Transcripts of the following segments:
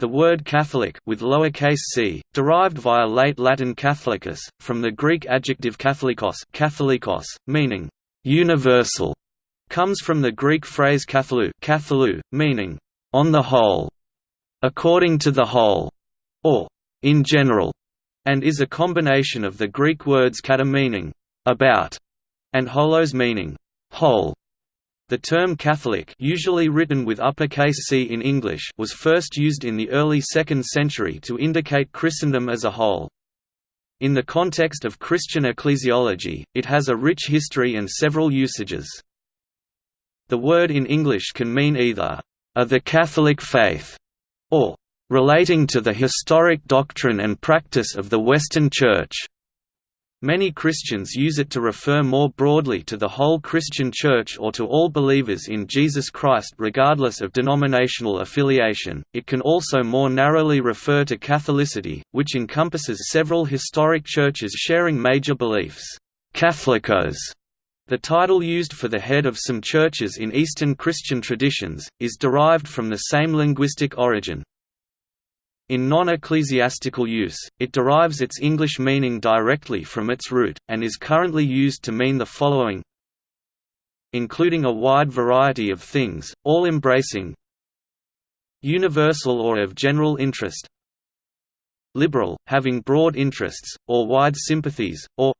The word Catholic with lowercase c, derived via late Latin Catholicus, from the Greek adjective katholikos, katholikos meaning universal, comes from the Greek phrase katholou, katholou meaning on the whole, according to the whole, or in general, and is a combination of the Greek words kata meaning about and holos meaning whole. The term Catholic usually written with uppercase C in English was first used in the early 2nd century to indicate Christendom as a whole. In the context of Christian ecclesiology, it has a rich history and several usages. The word in English can mean either, "...of the Catholic faith", or "...relating to the historic doctrine and practice of the Western Church". Many Christians use it to refer more broadly to the whole Christian Church or to all believers in Jesus Christ regardless of denominational affiliation. It can also more narrowly refer to Catholicity, which encompasses several historic churches sharing major beliefs. Catholicos, the title used for the head of some churches in Eastern Christian traditions, is derived from the same linguistic origin, in non-ecclesiastical use, it derives its English meaning directly from its root, and is currently used to mean the following including a wide variety of things, all embracing universal or of general interest liberal, having broad interests, or wide sympathies, or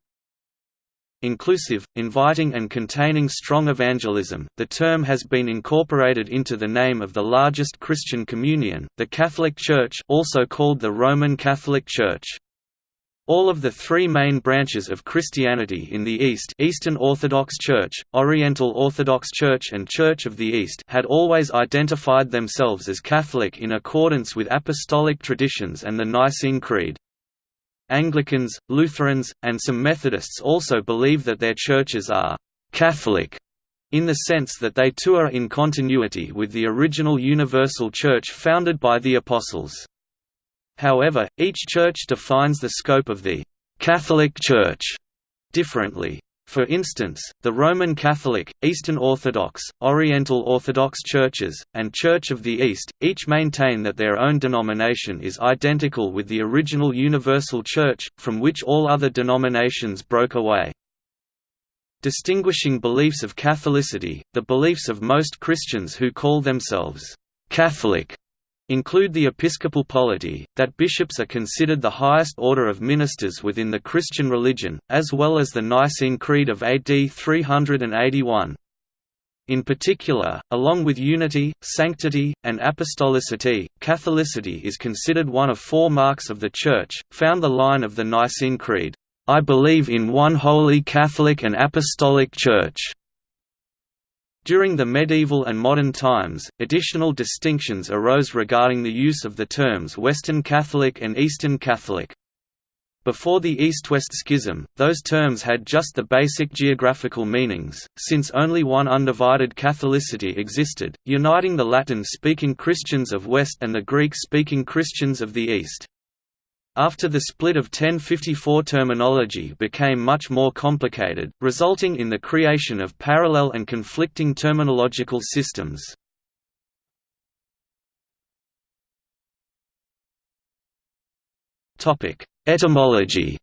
inclusive, inviting and containing strong evangelism. The term has been incorporated into the name of the largest Christian communion, the Catholic Church, also called the Roman Catholic Church. All of the three main branches of Christianity in the East Eastern Orthodox Church, Oriental Orthodox Church and Church of the East had always identified themselves as Catholic in accordance with apostolic traditions and the Nicene Creed. Anglicans, Lutherans, and some Methodists also believe that their churches are «Catholic» in the sense that they too are in continuity with the original universal church founded by the Apostles. However, each church defines the scope of the «Catholic Church» differently. For instance, the Roman Catholic, Eastern Orthodox, Oriental Orthodox churches, and Church of the East, each maintain that their own denomination is identical with the original Universal Church, from which all other denominations broke away. Distinguishing beliefs of Catholicity, the beliefs of most Christians who call themselves Catholic include the episcopal polity, that bishops are considered the highest order of ministers within the Christian religion, as well as the Nicene Creed of AD 381. In particular, along with unity, sanctity, and apostolicity, Catholicity is considered one of four marks of the Church, found the line of the Nicene Creed, "'I believe in one holy Catholic and Apostolic Church' During the medieval and modern times, additional distinctions arose regarding the use of the terms Western Catholic and Eastern Catholic. Before the East-West Schism, those terms had just the basic geographical meanings, since only one undivided Catholicity existed, uniting the Latin-speaking Christians of West and the Greek-speaking Christians of the East. After the split of 1054 terminology became much more complicated, resulting in the creation of parallel and conflicting terminological systems. Etymology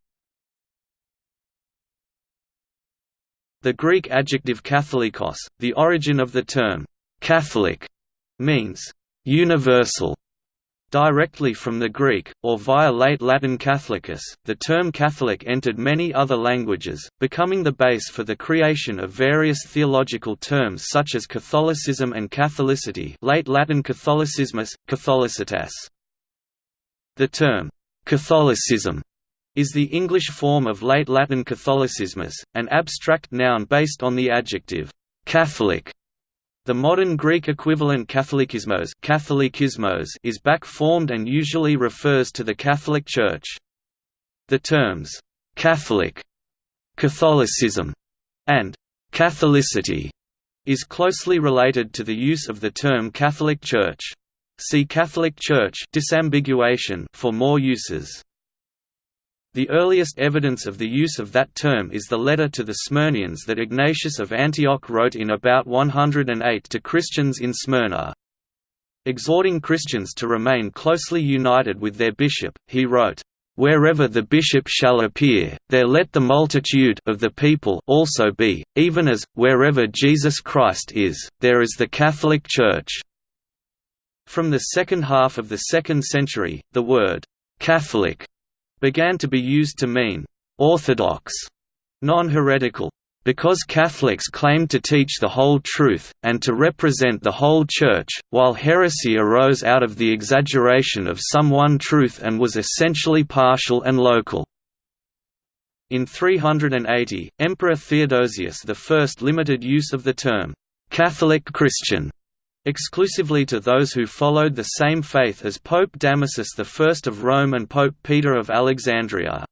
The Greek adjective katholikos, the origin of the term «Catholic», means «universal» Directly from the Greek, or via late Latin Catholicus, the term Catholic entered many other languages, becoming the base for the creation of various theological terms such as Catholicism and Catholicity late Latin Catholicismus, Catholicitas. The term, Catholicism, is the English form of late Latin Catholicismus, an abstract noun based on the adjective, Catholic, the modern Greek equivalent Catholikismos, Catholikismos is back-formed and usually refers to the Catholic Church. The terms, «Catholic», «Catholicism» and «Catholicity» is closely related to the use of the term Catholic Church. See Catholic Church disambiguation for more uses. The earliest evidence of the use of that term is the letter to the Smyrnaeans that Ignatius of Antioch wrote in about 108 to Christians in Smyrna. Exhorting Christians to remain closely united with their bishop, he wrote, Wherever the bishop shall appear, there let the multitude of the people also be, even as, wherever Jesus Christ is, there is the Catholic Church." From the second half of the second century, the word «Catholic» began to be used to mean «orthodox», non-heretical, because Catholics claimed to teach the whole truth, and to represent the whole Church, while heresy arose out of the exaggeration of some one truth and was essentially partial and local. In 380, Emperor Theodosius I limited use of the term, "'Catholic Christian' exclusively to those who followed the same faith as Pope Damasus I of Rome and Pope Peter of Alexandria.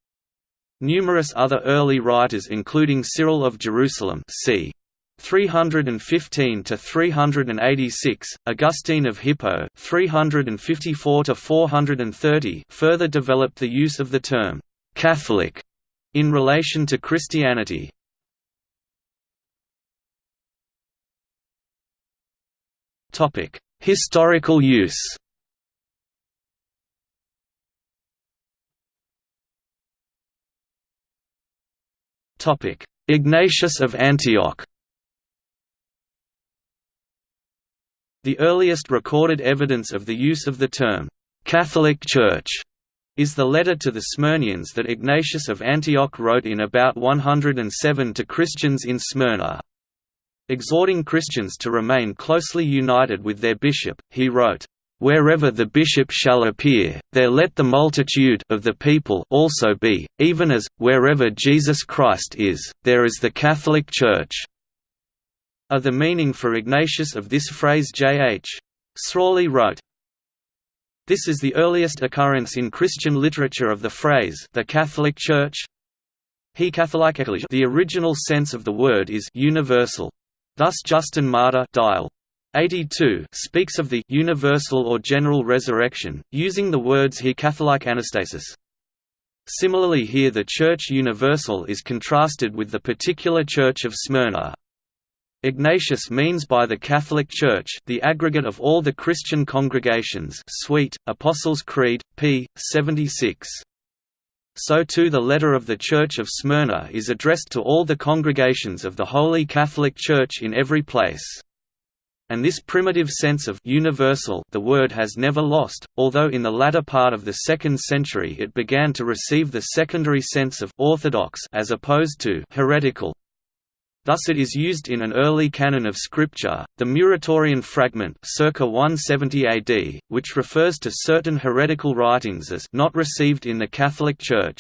Numerous other early writers including Cyril of Jerusalem c. 315 to 386, Augustine of Hippo 354 to 430 further developed the use of the term Catholic in relation to Christianity. Topic: Historical use. Topic: Ignatius of Antioch The earliest recorded evidence of the use of the term, "'Catholic Church' is the letter to the Smyrnaeans that Ignatius of Antioch wrote in about 107 to Christians in Smyrna. Exhorting Christians to remain closely united with their bishop, he wrote, Wherever the bishop shall appear, there let the multitude of the people also be, even as, wherever Jesus Christ is, there is the Catholic Church." Of the meaning for Ignatius of this phrase J. H. Srawley wrote, This is the earliest occurrence in Christian literature of the phrase the Catholic Church. He Catholic The original sense of the word is universal. Thus Justin Martyr dial. 82 speaks of the «universal or general resurrection», using the words here Catholic anastasis. Similarly here the Church Universal is contrasted with the particular Church of Smyrna. Ignatius means by the Catholic Church the aggregate of all the Christian congregations Swete, Apostles' Creed, p. 76. So too the letter of the Church of Smyrna is addressed to all the congregations of the Holy Catholic Church in every place and this primitive sense of universal the word has never lost, although in the latter part of the 2nd century it began to receive the secondary sense of orthodox as opposed to heretical. Thus it is used in an early canon of scripture, the Muratorian fragment circa 170 AD, which refers to certain heretical writings as not received in the Catholic Church.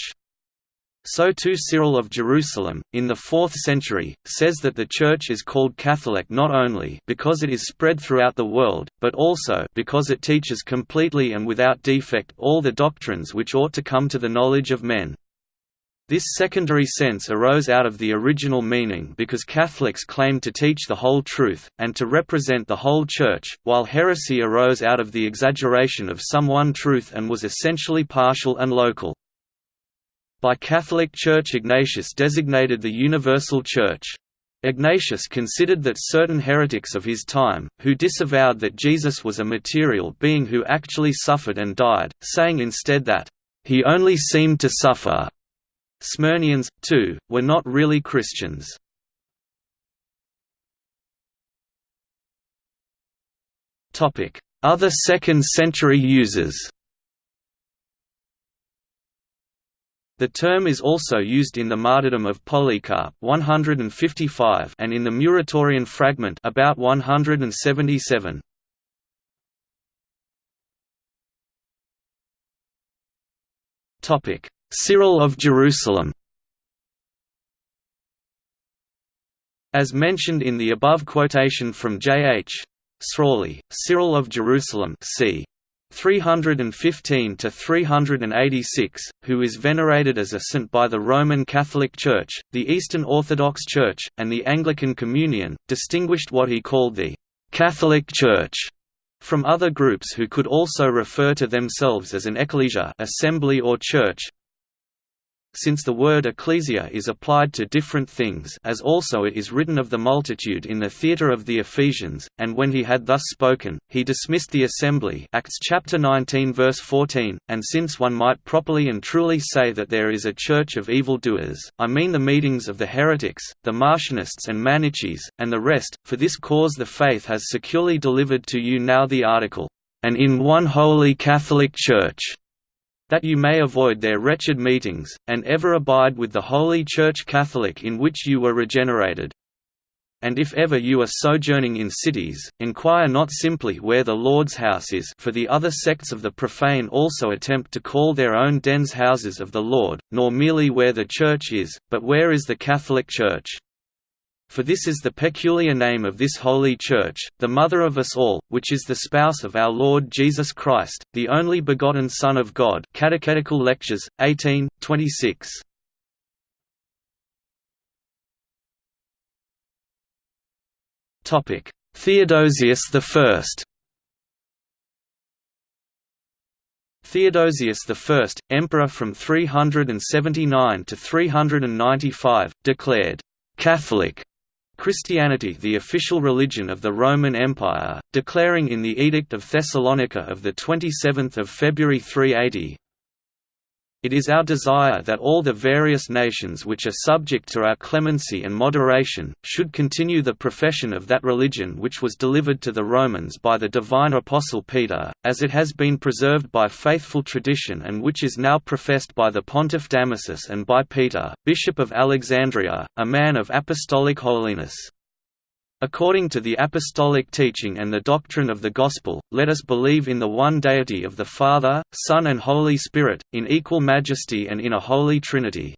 So too Cyril of Jerusalem, in the 4th century, says that the Church is called Catholic not only because it is spread throughout the world, but also because it teaches completely and without defect all the doctrines which ought to come to the knowledge of men. This secondary sense arose out of the original meaning because Catholics claimed to teach the whole truth, and to represent the whole Church, while heresy arose out of the exaggeration of some one truth and was essentially partial and local. By Catholic Church Ignatius designated the Universal Church. Ignatius considered that certain heretics of his time, who disavowed that Jesus was a material being who actually suffered and died, saying instead that, "...he only seemed to suffer." Smyrnaeans, too, were not really Christians. Other second-century users The term is also used in the martyrdom of Polycarp 155 and in the Muratorian fragment about 177. Topic: Cyril of Jerusalem. As mentioned in the above quotation from J. H. Srawley, Cyril of Jerusalem c. 315 to 386, who is venerated as a saint by the Roman Catholic Church, the Eastern Orthodox Church, and the Anglican Communion, distinguished what he called the Catholic Church from other groups who could also refer to themselves as an ecclesia assembly or church. Since the word ecclesia is applied to different things as also it is written of the multitude in the theatre of the Ephesians, and when he had thus spoken, he dismissed the assembly Acts chapter 19 verse 14, and since one might properly and truly say that there is a church of evildoers, I mean the meetings of the heretics, the Marcionists and Manichees, and the rest, for this cause the faith has securely delivered to you now the article, and in one holy Catholic Church that you may avoid their wretched meetings, and ever abide with the Holy Church Catholic in which you were regenerated. And if ever you are sojourning in cities, inquire not simply where the Lord's house is for the other sects of the profane also attempt to call their own dens houses of the Lord, nor merely where the church is, but where is the Catholic Church. For this is the peculiar name of this holy Church, the Mother of us all, which is the spouse of our Lord Jesus Christ, the only begotten Son of God. Catechetical Lectures, 18, 26. Theodosius I Theodosius I, emperor from 379 to 395, declared, "'Catholic' Christianity the official religion of the Roman Empire, declaring in the Edict of Thessalonica of 27 February 380, it is our desire that all the various nations which are subject to our clemency and moderation, should continue the profession of that religion which was delivered to the Romans by the divine Apostle Peter, as it has been preserved by faithful tradition and which is now professed by the Pontiff Damasus and by Peter, Bishop of Alexandria, a man of apostolic holiness. According to the apostolic teaching and the doctrine of the Gospel, let us believe in the one deity of the Father, Son and Holy Spirit, in equal majesty and in a holy Trinity.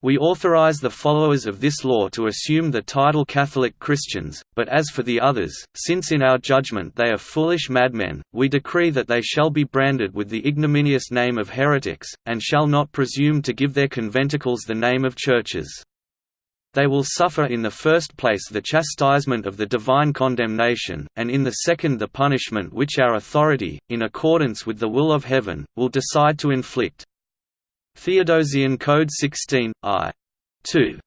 We authorize the followers of this law to assume the title Catholic Christians, but as for the others, since in our judgment they are foolish madmen, we decree that they shall be branded with the ignominious name of heretics, and shall not presume to give their conventicles the name of churches. They will suffer in the first place the chastisement of the divine condemnation, and in the second the punishment which our authority, in accordance with the will of heaven, will decide to inflict. Theodosian Code 16, I. 2.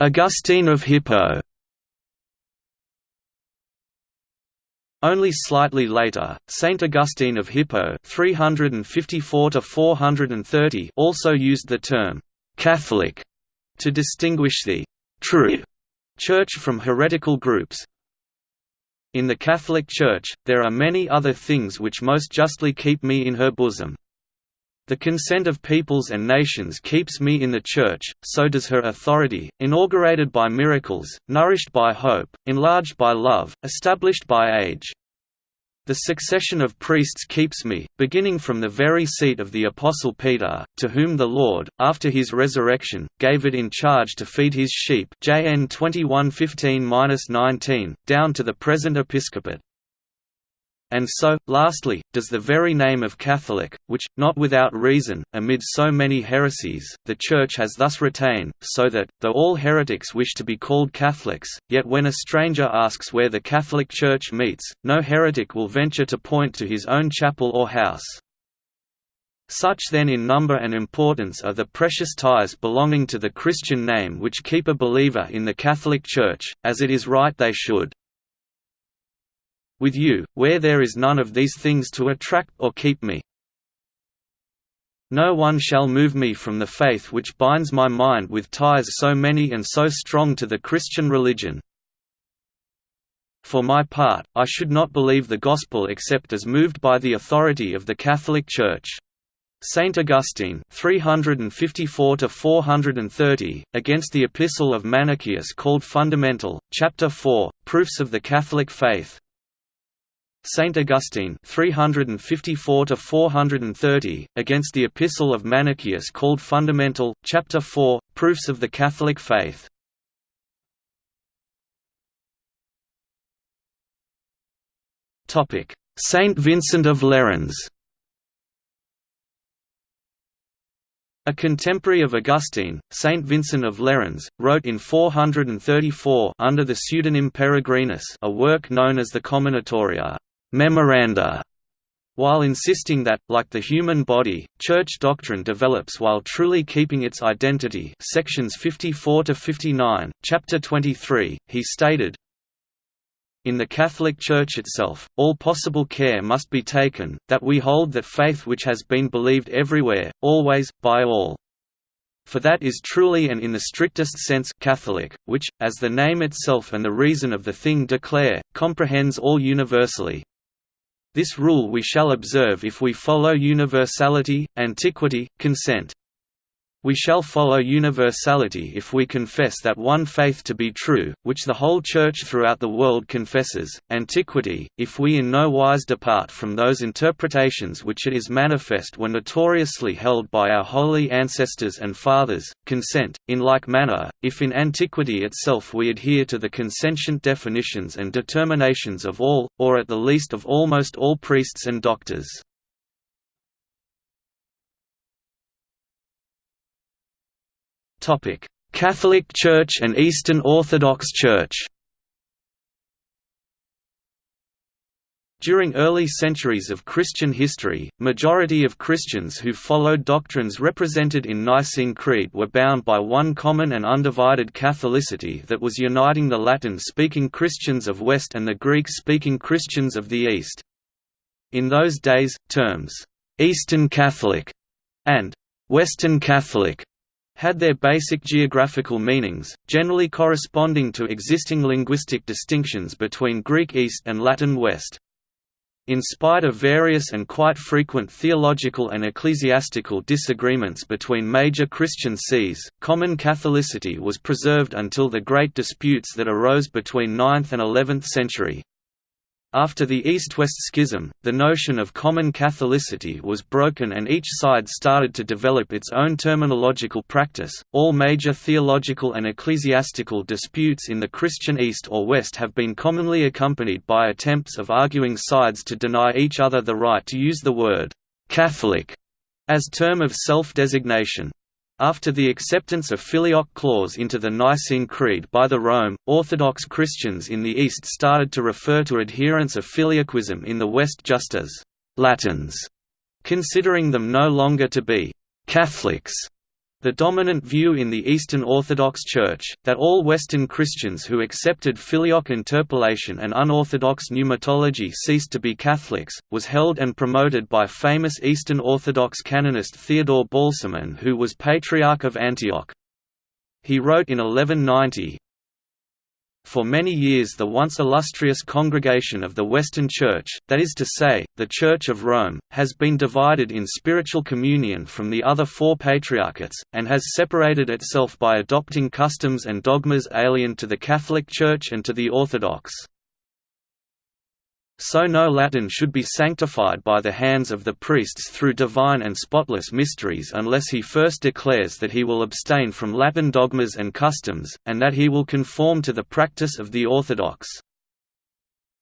Augustine of Hippo Only slightly later, Saint Augustine of Hippo 354 also used the term «Catholic» to distinguish the «true» Church from heretical groups. In the Catholic Church, there are many other things which most justly keep me in her bosom. The consent of peoples and nations keeps me in the Church, so does her authority, inaugurated by miracles, nourished by hope, enlarged by love, established by age. The succession of priests keeps me, beginning from the very seat of the Apostle Peter, to whom the Lord, after his resurrection, gave it in charge to feed his sheep JN 21:15-19, down to the present episcopate. And so, lastly, does the very name of Catholic, which, not without reason, amid so many heresies, the Church has thus retained, so that, though all heretics wish to be called Catholics, yet when a stranger asks where the Catholic Church meets, no heretic will venture to point to his own chapel or house. Such then in number and importance are the precious ties belonging to the Christian name which keep a believer in the Catholic Church, as it is right they should. With you, where there is none of these things to attract or keep me. No one shall move me from the faith which binds my mind with ties so many and so strong to the Christian religion. For my part, I should not believe the Gospel except as moved by the authority of the Catholic Church. Saint Augustine 354 against the Epistle of Manichaeus called Fundamental, Chapter 4, Proofs of the Catholic Faith, Saint Augustine 354 against the Epistle of Manichaeus called Fundamental, Chapter 4, Proofs of the Catholic Faith. Saint Vincent of Lerins. A contemporary of Augustine, Saint Vincent of Lerins, wrote in 434 under the pseudonym Peregrinus a work known as the Commonitoria memoranda, while insisting that, like the human body, church doctrine develops while truly keeping its identity sections 54–59, chapter 23, he stated, in the Catholic Church itself, all possible care must be taken, that we hold that faith which has been believed everywhere, always, by all. For that is truly and in the strictest sense Catholic, which, as the name itself and the reason of the thing declare, comprehends all universally. This rule we shall observe if we follow universality, antiquity, consent. We shall follow universality if we confess that one faith to be true, which the whole Church throughout the world confesses, antiquity, if we in no wise depart from those interpretations which it is manifest were notoriously held by our holy ancestors and fathers, consent, in like manner, if in antiquity itself we adhere to the consentient definitions and determinations of all, or at the least of almost all priests and doctors. Catholic Church and Eastern Orthodox Church. During early centuries of Christian history, majority of Christians who followed doctrines represented in Nicene Creed were bound by one common and undivided Catholicity that was uniting the Latin-speaking Christians of West and the Greek-speaking Christians of the East. In those days, terms, "'Eastern Catholic' and "'Western Catholic' had their basic geographical meanings, generally corresponding to existing linguistic distinctions between Greek East and Latin West. In spite of various and quite frequent theological and ecclesiastical disagreements between major Christian sees, common Catholicity was preserved until the great disputes that arose between 9th and 11th century. After the East-West Schism, the notion of common Catholicity was broken and each side started to develop its own terminological practice. All major theological and ecclesiastical disputes in the Christian East or West have been commonly accompanied by attempts of arguing sides to deny each other the right to use the word Catholic as term of self-designation. After the acceptance of Filioque clause into the Nicene Creed by the Rome, Orthodox Christians in the East started to refer to adherents of Filioquism in the West just as «Latins», considering them no longer to be «Catholics» The dominant view in the Eastern Orthodox Church, that all Western Christians who accepted filioque interpolation and unorthodox pneumatology ceased to be Catholics, was held and promoted by famous Eastern Orthodox canonist Theodore Balsamon who was Patriarch of Antioch. He wrote in 1190, for many years the once illustrious congregation of the Western Church, that is to say, the Church of Rome, has been divided in spiritual communion from the other four patriarchates, and has separated itself by adopting customs and dogmas alien to the Catholic Church and to the Orthodox. So no Latin should be sanctified by the hands of the priests through divine and spotless mysteries unless he first declares that he will abstain from Latin dogmas and customs, and that he will conform to the practice of the Orthodox.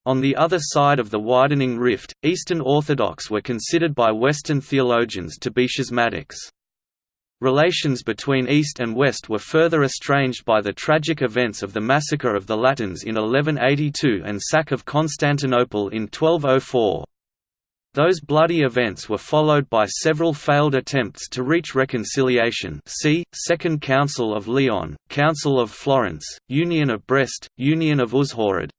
On the other side of the widening rift, Eastern Orthodox were considered by Western theologians to be schismatics. Relations between East and West were further estranged by the tragic events of the massacre of the Latins in 1182 and sack of Constantinople in 1204. Those bloody events were followed by several failed attempts to reach reconciliation see, Second Council of Lyon, Council of Florence, Union of Brest, Union of Uzhhorod,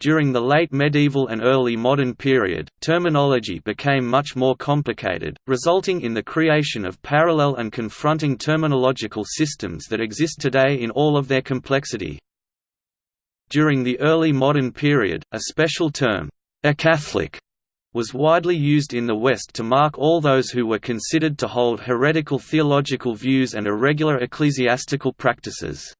during the late medieval and early modern period, terminology became much more complicated, resulting in the creation of parallel and confronting terminological systems that exist today in all of their complexity. During the early modern period, a special term, acatholic, was widely used in the West to mark all those who were considered to hold heretical theological views and irregular ecclesiastical practices.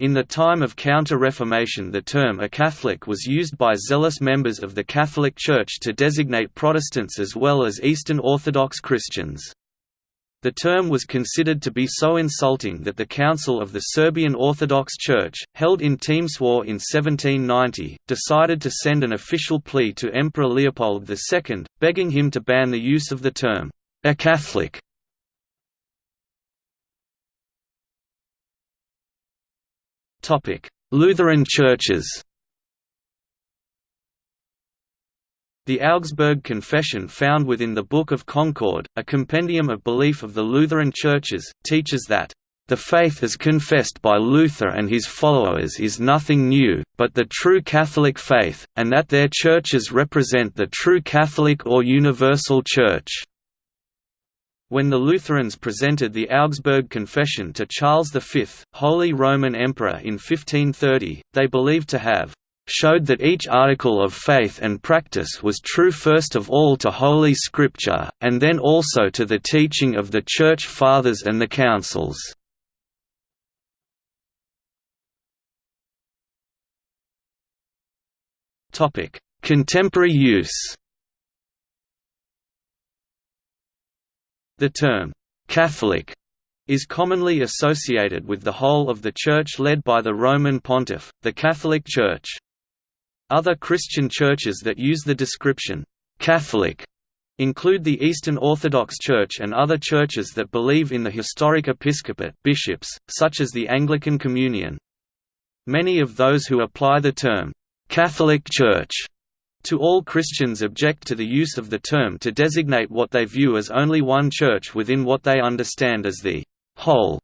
In the time of Counter-Reformation the term acatholic was used by zealous members of the Catholic Church to designate Protestants as well as Eastern Orthodox Christians. The term was considered to be so insulting that the Council of the Serbian Orthodox Church, held in Temeswar in 1790, decided to send an official plea to Emperor Leopold II, begging him to ban the use of the term, acatholic. Lutheran churches The Augsburg Confession found within the Book of Concord, a compendium of belief of the Lutheran churches, teaches that the faith as confessed by Luther and his followers is nothing new, but the true Catholic faith, and that their churches represent the true Catholic or universal Church. When the Lutherans presented the Augsburg Confession to Charles V, Holy Roman Emperor in 1530, they believed to have showed that each article of faith and practice was true first of all to Holy Scripture, and then also to the teaching of the Church Fathers and the Councils. Contemporary use The term, "'Catholic' is commonly associated with the whole of the Church led by the Roman Pontiff, the Catholic Church. Other Christian churches that use the description, "'Catholic' include the Eastern Orthodox Church and other churches that believe in the historic episcopate bishops, such as the Anglican Communion. Many of those who apply the term, Catholic Church to all Christians object to the use of the term to designate what they view as only one church within what they understand as the whole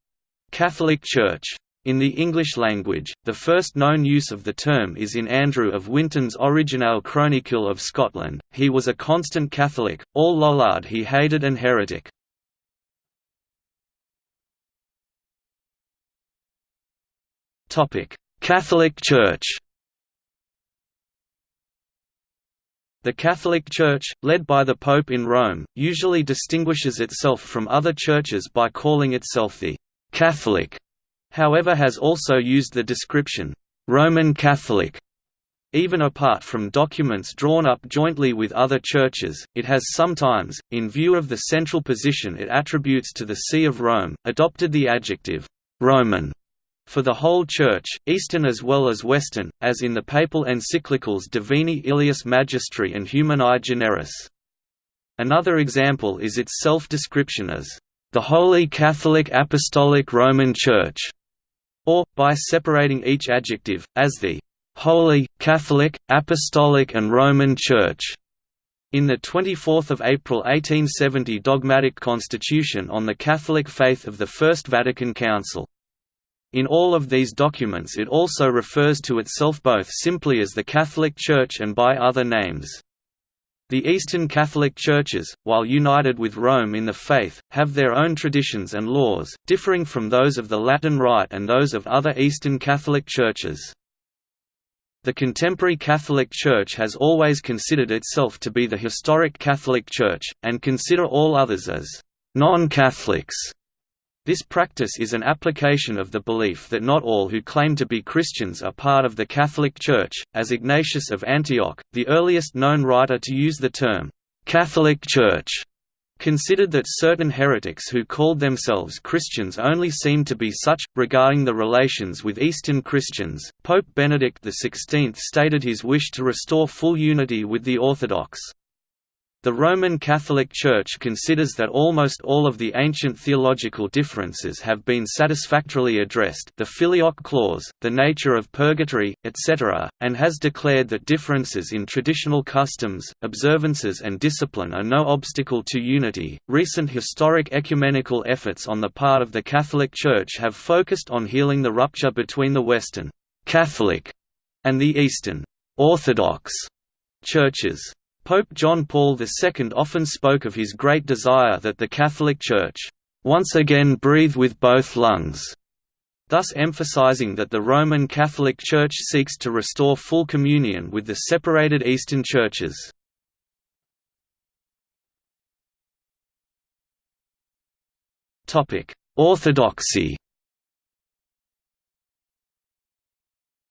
Catholic Church. In the English language, the first known use of the term is in Andrew of Wyntoun's Original Chronicle of Scotland. He was a constant Catholic, all Lollard he hated and heretic. Catholic Church The Catholic Church, led by the Pope in Rome, usually distinguishes itself from other churches by calling itself the «Catholic», however has also used the description «Roman Catholic». Even apart from documents drawn up jointly with other churches, it has sometimes, in view of the central position it attributes to the See of Rome, adopted the adjective «Roman» for the whole Church, Eastern as well as Western, as in the papal encyclicals Divini Illius Magistri and Humani Generis. Another example is its self-description as, "...the Holy Catholic Apostolic Roman Church", or, by separating each adjective, as the "...Holy, Catholic, Apostolic and Roman Church". In the 24 April 1870 dogmatic constitution on the Catholic faith of the First Vatican Council. In all of these documents it also refers to itself both simply as the Catholic Church and by other names. The Eastern Catholic Churches, while united with Rome in the faith, have their own traditions and laws, differing from those of the Latin Rite and those of other Eastern Catholic Churches. The contemporary Catholic Church has always considered itself to be the historic Catholic Church, and consider all others as non-Catholics. This practice is an application of the belief that not all who claim to be Christians are part of the Catholic Church, as Ignatius of Antioch, the earliest known writer to use the term, "'Catholic Church' considered that certain heretics who called themselves Christians only seemed to be such. Regarding the relations with Eastern Christians, Pope Benedict XVI stated his wish to restore full unity with the Orthodox. The Roman Catholic Church considers that almost all of the ancient theological differences have been satisfactorily addressed the filioque clause, the nature of purgatory, etc., and has declared that differences in traditional customs, observances and discipline are no obstacle to unity. Recent historic ecumenical efforts on the part of the Catholic Church have focused on healing the rupture between the Western Catholic and the Eastern Orthodox churches. Pope John Paul II often spoke of his great desire that the Catholic Church, "...once again breathe with both lungs", thus emphasizing that the Roman Catholic Church seeks to restore full communion with the separated Eastern churches. Orthodoxy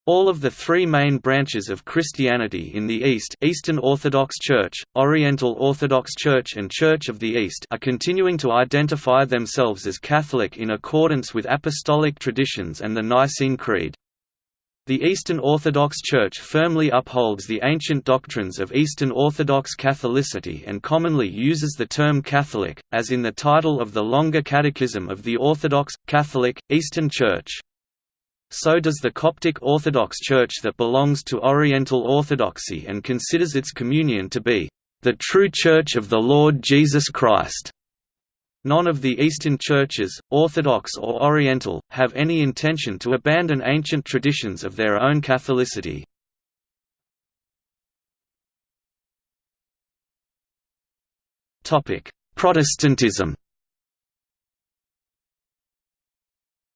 All of the three main branches of Christianity in the East Eastern Orthodox Church, Oriental Orthodox Church and Church of the East are continuing to identify themselves as Catholic in accordance with apostolic traditions and the Nicene Creed. The Eastern Orthodox Church firmly upholds the ancient doctrines of Eastern Orthodox Catholicity and commonly uses the term Catholic, as in the title of the longer Catechism of the Orthodox, Catholic, Eastern Church. So does the Coptic Orthodox Church that belongs to Oriental Orthodoxy and considers its communion to be the true Church of the Lord Jesus Christ. None of the Eastern churches, Orthodox or Oriental, have any intention to abandon ancient traditions of their own Catholicity. Protestantism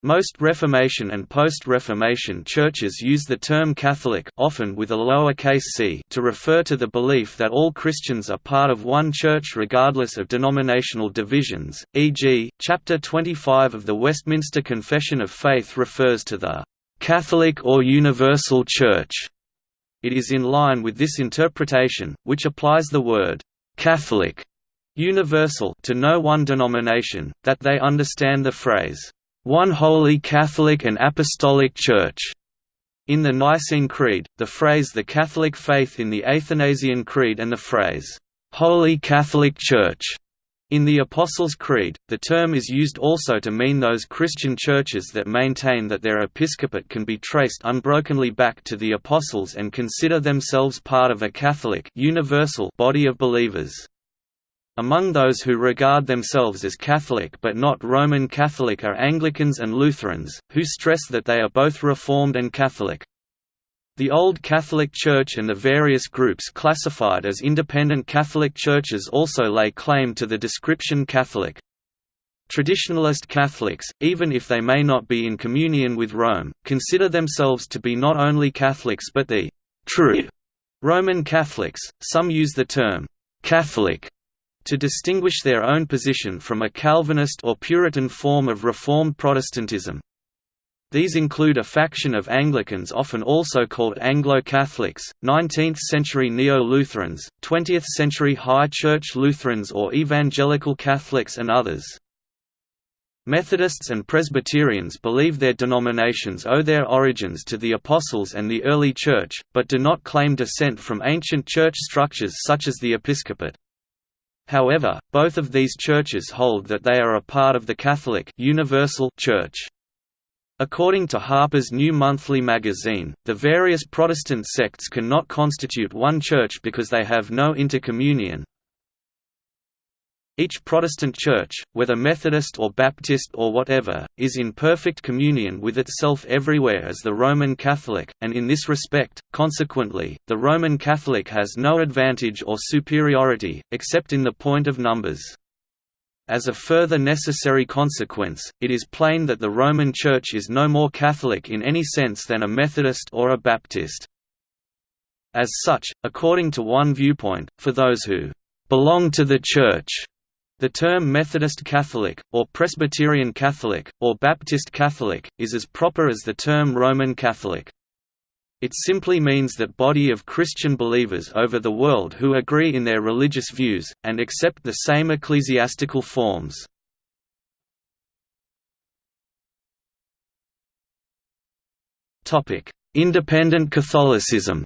Most Reformation and post-Reformation churches use the term Catholic often with a lowercase c to refer to the belief that all Christians are part of one church regardless of denominational divisions, e.g., Chapter 25 of the Westminster Confession of Faith refers to the «Catholic or Universal Church». It is in line with this interpretation, which applies the word «Catholic» universal to no one denomination, that they understand the phrase one holy Catholic and Apostolic Church. In the Nicene Creed, the phrase the Catholic faith in the Athanasian Creed and the phrase, Holy Catholic Church in the Apostles' Creed, the term is used also to mean those Christian churches that maintain that their episcopate can be traced unbrokenly back to the Apostles and consider themselves part of a Catholic universal body of believers. Among those who regard themselves as Catholic but not Roman Catholic are Anglicans and Lutherans, who stress that they are both Reformed and Catholic. The Old Catholic Church and the various groups classified as independent Catholic churches also lay claim to the description Catholic. Traditionalist Catholics, even if they may not be in communion with Rome, consider themselves to be not only Catholics but the true Roman Catholics. Some use the term Catholic to distinguish their own position from a Calvinist or Puritan form of Reformed Protestantism. These include a faction of Anglicans often also called Anglo-Catholics, 19th-century Neo-Lutherans, 20th-century High Church Lutherans or Evangelical Catholics and others. Methodists and Presbyterians believe their denominations owe their origins to the Apostles and the early Church, but do not claim descent from ancient church structures such as the episcopate. However, both of these churches hold that they are a part of the Catholic Universal Church. According to Harper's New Monthly magazine, the various Protestant sects cannot constitute one church because they have no intercommunion, each Protestant church, whether Methodist or Baptist or whatever, is in perfect communion with itself everywhere as the Roman Catholic, and in this respect, consequently, the Roman Catholic has no advantage or superiority, except in the point of numbers. As a further necessary consequence, it is plain that the Roman Church is no more Catholic in any sense than a Methodist or a Baptist. As such, according to one viewpoint, for those who belong to the Church, the term Methodist Catholic, or Presbyterian Catholic, or Baptist Catholic, is as proper as the term Roman Catholic. It simply means that body of Christian believers over the world who agree in their religious views, and accept the same ecclesiastical forms. Independent Catholicism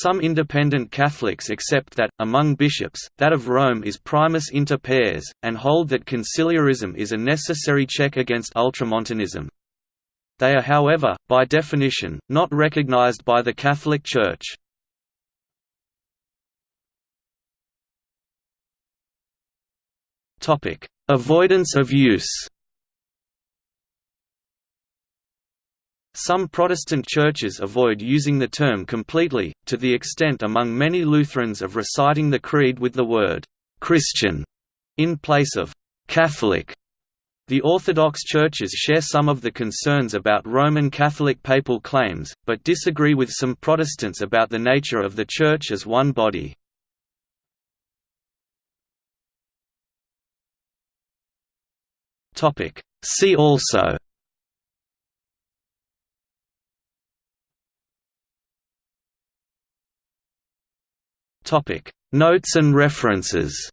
Some independent Catholics accept that, among bishops, that of Rome is primus inter pares, and hold that conciliarism is a necessary check against ultramontanism. They are however, by definition, not recognized by the Catholic Church. Avoidance of use Some Protestant churches avoid using the term completely, to the extent among many Lutherans of reciting the Creed with the word «Christian» in place of «Catholic». The Orthodox churches share some of the concerns about Roman Catholic papal claims, but disagree with some Protestants about the nature of the Church as one body. See also Topic: Notes and references.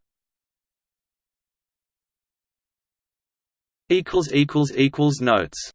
Equals equals equals notes.